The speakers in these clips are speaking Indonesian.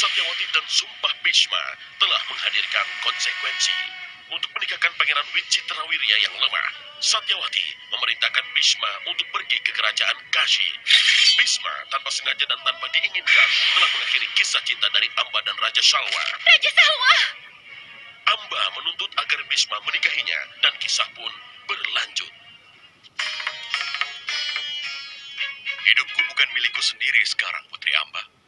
Satyawati dan Sumpah Bhishma telah menghadirkan konsekuensi. Untuk menikahkan Pangeran Wicitrawirya yang lemah, Satyawati memerintahkan Bhishma untuk pergi ke kerajaan Kashi. Bhishma tanpa sengaja dan tanpa diinginkan telah mengakhiri kisah cinta dari Amba dan Raja Salwa. Raja Salwa! Amba menuntut agar Bhishma menikahinya dan kisah pun berlanjut. Hidupku bukan milikku sendiri sekarang, Putri Amba.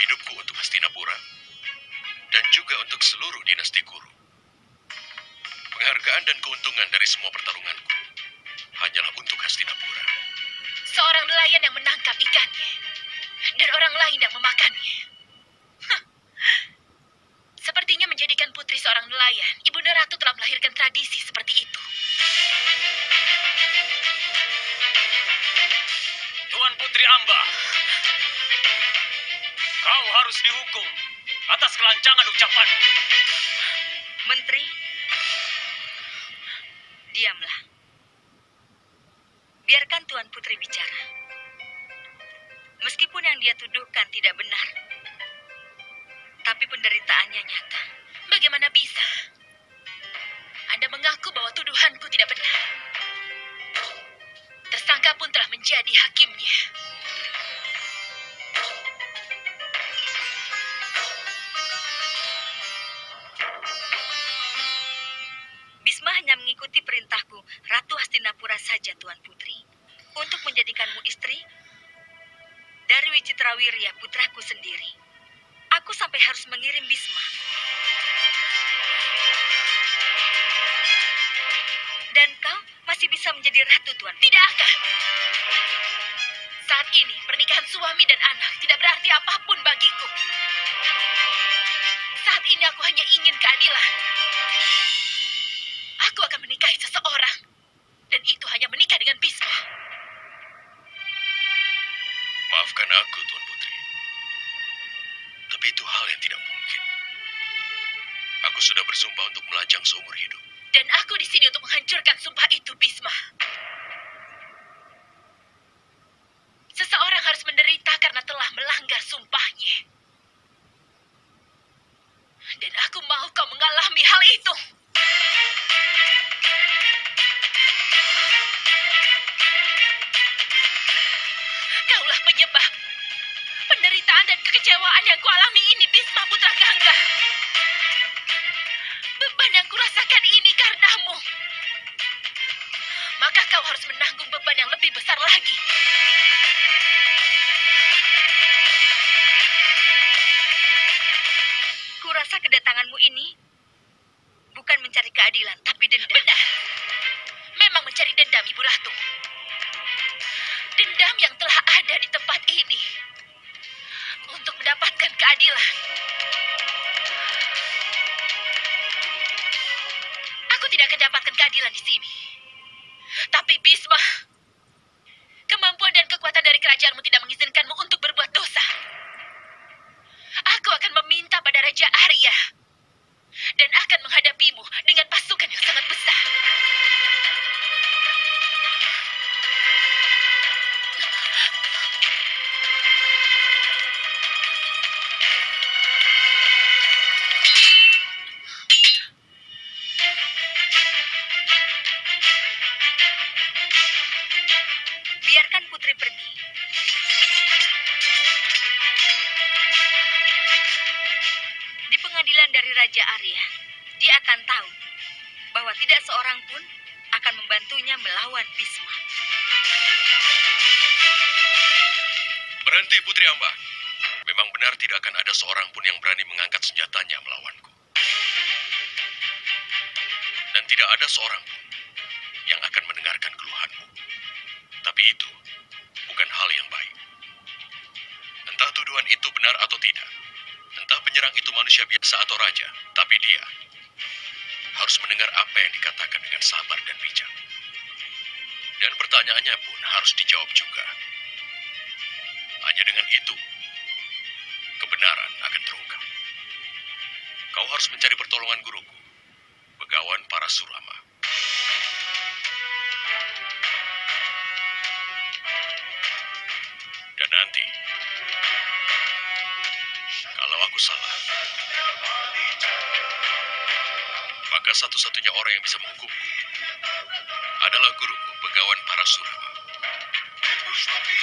Hidupku untuk Hastinapura dan juga untuk seluruh dinasti Kuru. Penghargaan dan keuntungan dari semua pertarunganku hanyalah untuk Hastinapura. Seorang nelayan yang menangkap ikannya dan orang lain yang memakannya. Hah. Sepertinya menjadikan putri seorang nelayan, Ibunda Ratu telah melahirkan tradisi seperti itu. Tuan Putri Amba, kau harus dihukum atas kelancangan ucapanmu. Menteri, diamlah. Biarkan Tuan Putri bicara. Meskipun yang dia tuduhkan tidak benar, tapi penderitaannya nyata. Bagaimana bisa? Anda mengaku bahwa tuduhanku tidak benar. Tersangka pun telah menjadi hakimnya. Wicitrawirya, putraku sendiri. Aku sampai harus mengirim Bisma. Dan kau masih bisa menjadi ratu, Tuan. Tidak akan. Saat ini, pernikahan suami dan Tapi itu hal yang tidak mungkin. Aku sudah bersumpah untuk melajang seumur hidup. Dan aku di sini untuk menghancurkan sumpah itu, Bisma. Kau harus menanggung beban yang lebih besar lagi. Kurasa kedatanganmu ini bukan mencari keadilan, tapi dendam. Benar. Memang mencari dendam, Ibu Ratu. Dendam yang telah ada di tempat ini. Untuk mendapatkan keadilan. Aku tidak akan dapatkan keadilan di sini. Dari Raja Arya, dia akan tahu bahwa tidak seorang pun akan membantunya melawan Bisma. Berhenti, Putri Amba. Memang benar tidak akan ada seorang pun yang berani mengangkat senjatanya melawanku. Dan tidak ada seorang pun yang akan mendengarkan keluhanmu. Tapi itu bukan hal yang baik. Entah tuduhan itu benar atau tidak. Manusia biasa atau raja. Tapi dia harus mendengar apa yang dikatakan dengan sabar dan bijak. Dan pertanyaannya pun harus dijawab juga. Hanya dengan itu, kebenaran akan terungkap. Kau harus mencari pertolongan guruku, Begawan Parasurama. Dan Maka satu-satunya orang yang bisa menghukumku adalah guruku, Begawan Parasurama. surah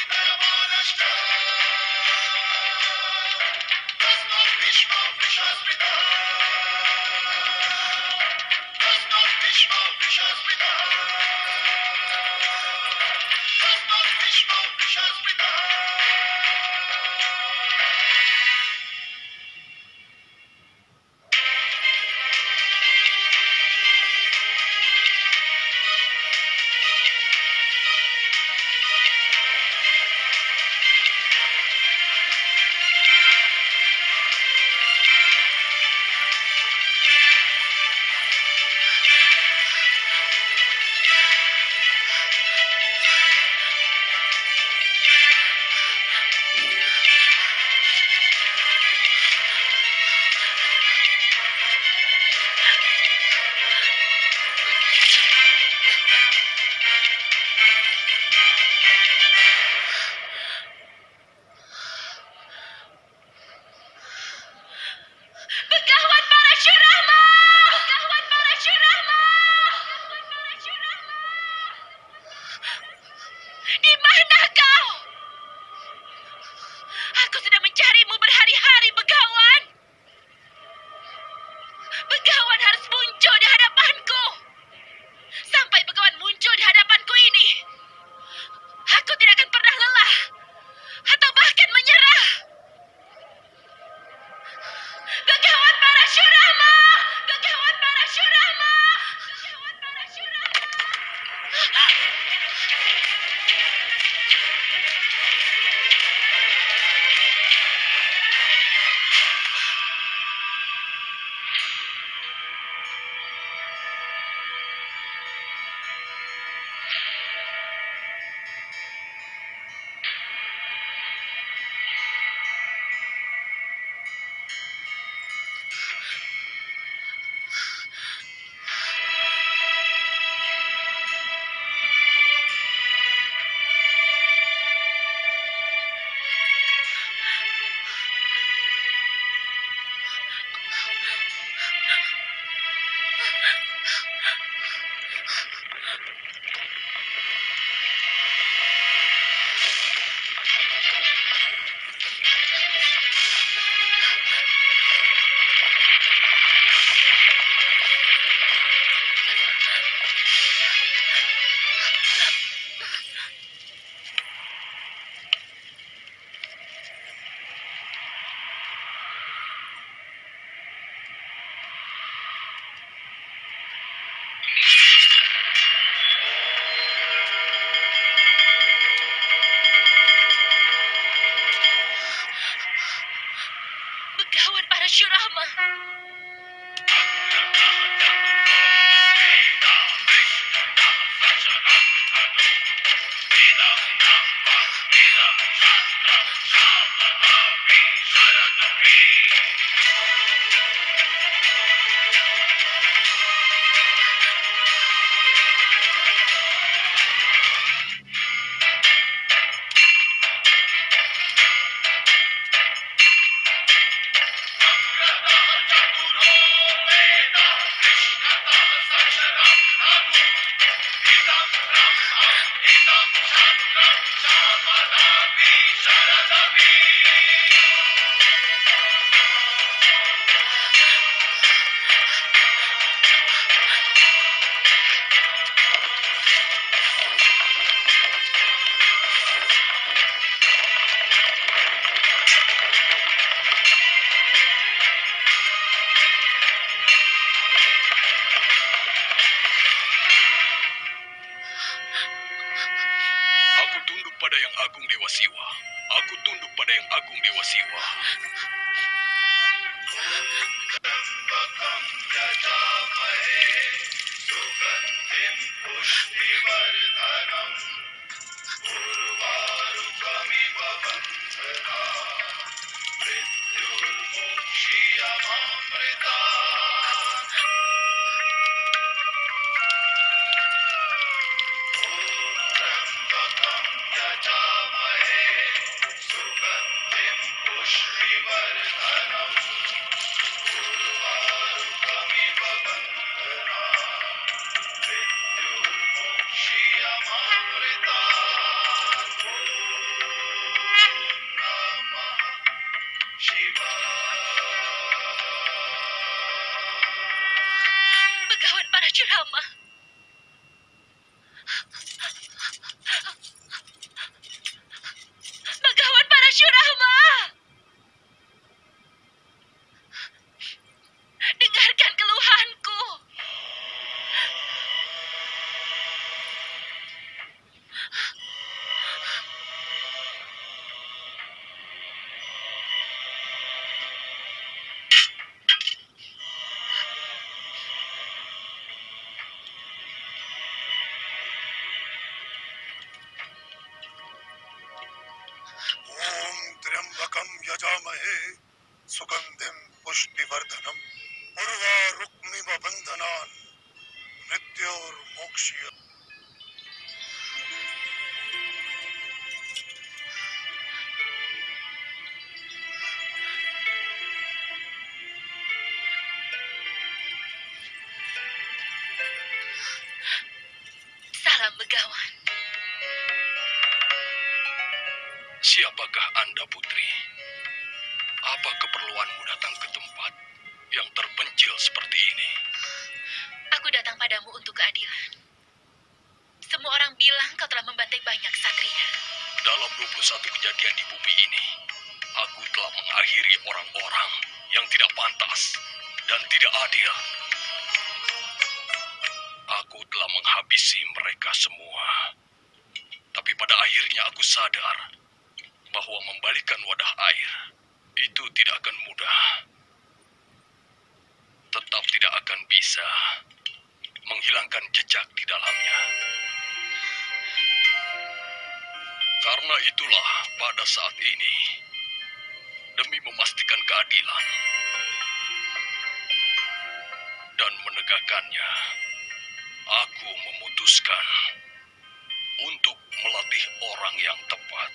भजामहे सुगंधिम पुष्टिवर्धनम। उर्वा रुक्मिम बंधना मृत्योर्मोक्ष padamu untuk keadilan. Semua orang bilang kau telah membantai banyak satria. Dalam 21 kejadian di bumi ini, aku telah mengakhiri orang-orang yang tidak pantas dan tidak adil. Aku telah menghabisi mereka semua. Tapi pada akhirnya aku sadar bahwa membalikan wadah air itu tidak akan mudah. Tetap tidak akan bisa menghilangkan jejak di dalamnya. Karena itulah pada saat ini, demi memastikan keadilan dan menegakkannya, aku memutuskan untuk melatih orang yang tepat.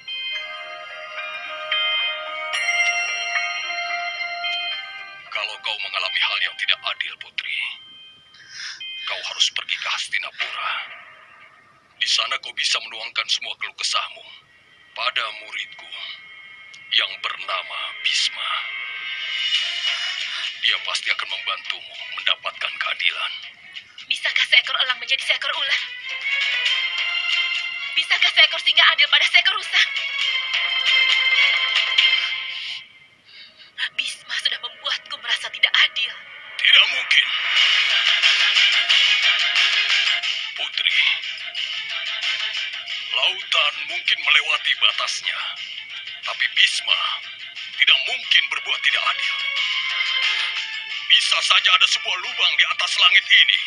Kalau kau mengalami hal yang tidak adil, Putri, kau harus pergi ke Hastinapura. Di sana kau bisa menuangkan semua keluh kesahmu pada muridku yang bernama Bisma. Dia pasti akan membantumu mendapatkan keadilan. Bisakah seekor elang menjadi seekor ular? Bisakah seekor singa adil pada seekor rusa? Bisma sudah membuatku merasa tidak adil. Tidak mungkin. Mungkin melewati batasnya, tapi Bisma tidak mungkin berbuat tidak adil. Bisa saja ada sebuah lubang di atas langit ini,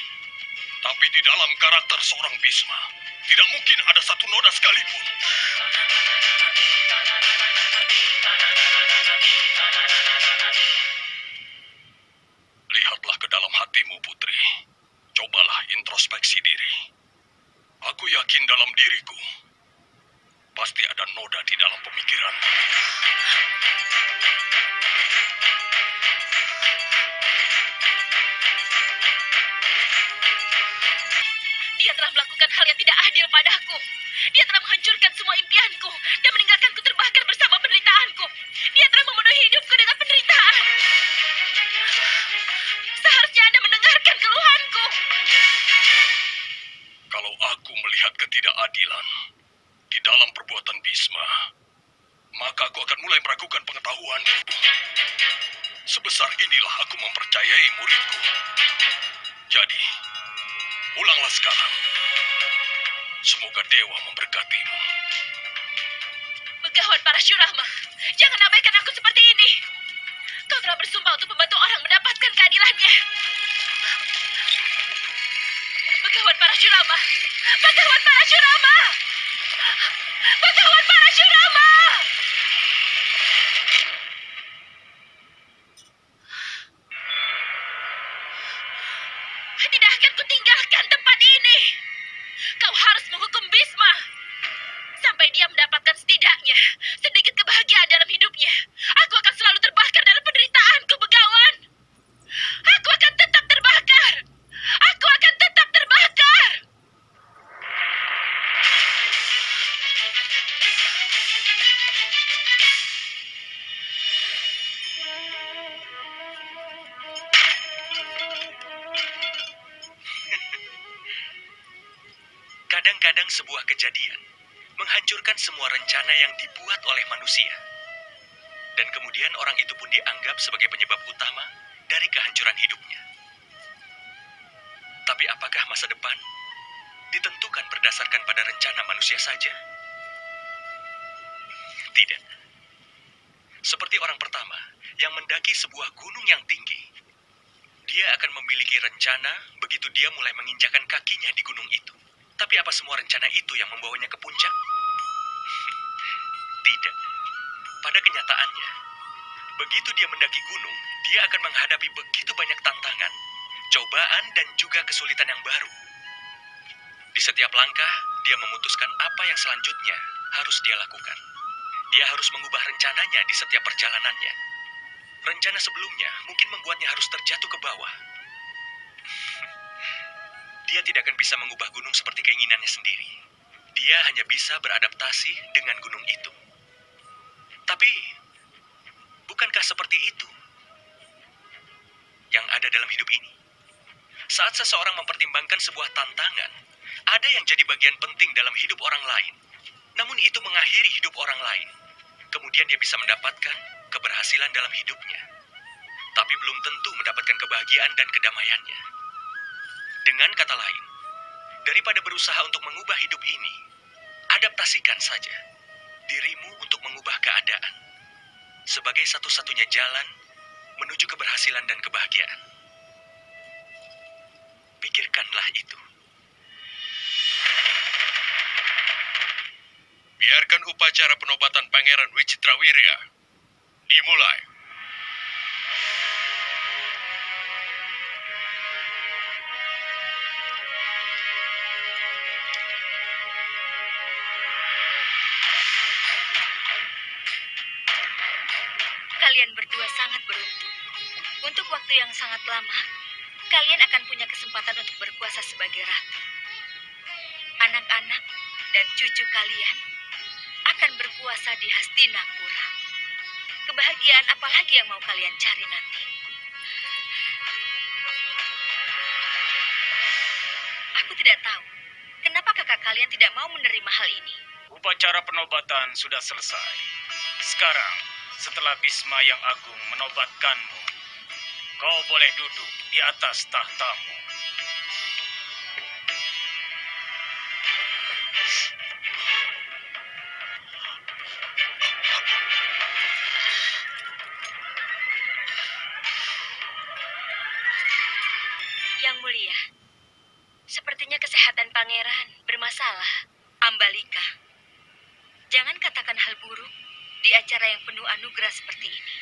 tapi di dalam karakter seorang Bisma tidak mungkin ada satu noda sekalipun. Melakukan hal yang tidak adil padaku. Dia telah menghancurkan semua impianku dan meninggalkanku terbakar bersama penderitaanku. Dia telah memenuhi hidupku dengan penderitaan. Seharusnya Anda mendengarkan keluhanku. Kalau aku melihat ketidakadilan di dalam perbuatan Bisma, maka aku akan mulai meragukan pengetahuanku. Sebesar inilah aku mempercayai muridku. Jadi, pulanglah sekarang. Semoga dewa memberkatimu. Begawan para Syurama, jangan abaikan aku seperti ini. Kau telah bersumpah untuk membantu orang mendapatkan keadilannya. Begawan para Syurama, Begawan para Syurama, Begawan para Syurama. Tidak semua rencana yang dibuat oleh manusia. Dan kemudian orang itu pun dianggap sebagai penyebab utama dari kehancuran hidupnya. Tapi apakah masa depan ditentukan berdasarkan pada rencana manusia saja? Tidak. Seperti orang pertama yang mendaki sebuah gunung yang tinggi. Dia akan memiliki rencana begitu dia mulai menginjakan kakinya di gunung itu. Tapi apa semua rencana itu yang membawanya ke puncak? Tidak. Pada kenyataannya, Begitu dia mendaki gunung, dia akan menghadapi begitu banyak tantangan, cobaan, dan juga kesulitan yang baru. Di setiap langkah, dia memutuskan apa yang selanjutnya harus dia lakukan. Dia harus mengubah rencananya di setiap perjalanannya. Rencana sebelumnya mungkin membuatnya harus terjatuh ke bawah. Dia tidak akan bisa mengubah gunung seperti keinginannya sendiri. Dia hanya bisa beradaptasi dengan gunung itu. Tapi, bukankah seperti itu yang ada dalam hidup ini? Saat seseorang mempertimbangkan sebuah tantangan, ada yang jadi bagian penting dalam hidup orang lain. Namun itu mengakhiri hidup orang lain. Kemudian dia bisa mendapatkan keberhasilan dalam hidupnya. Tapi belum tentu mendapatkan kebahagiaan dan kedamaiannya. Dengan kata lain, daripada berusaha untuk mengubah hidup ini, adaptasikan saja dirimu untuk mengubah keadaan sebagai satu-satunya jalan menuju keberhasilan dan kebahagiaan. Pikirkanlah itu. Biarkan upacara penobatan Pangeran Wicitrawirya dimulai. Kalian berdua sangat beruntung. Untuk waktu yang sangat lama, kalian akan punya kesempatan untuk berkuasa sebagai ratu. Anak-anak dan cucu kalian akan berkuasa di Hastinapura. Kebahagiaan apa lagi yang mau kalian cari nanti? Aku tidak tahu. Kenapa kakak kalian tidak mau menerima hal ini? Upacara penobatan sudah selesai. Sekarang, setelah Bisma yang agung menobatkanmu, kau boleh duduk di atas tahtamu. Yang mulia, sepertinya kesehatan pangeran bermasalah. Ambalika, jangan katakan hal buruk di acara yang penuh anugerah seperti ini.